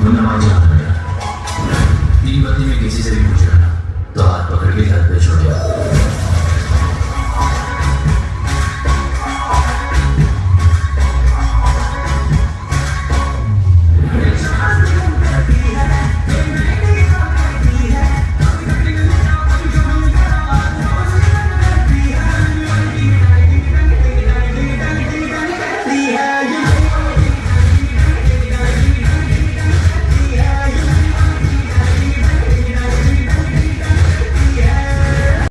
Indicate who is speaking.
Speaker 1: मुन्ना मान है तीन बत्ती में किसी से भी पूछ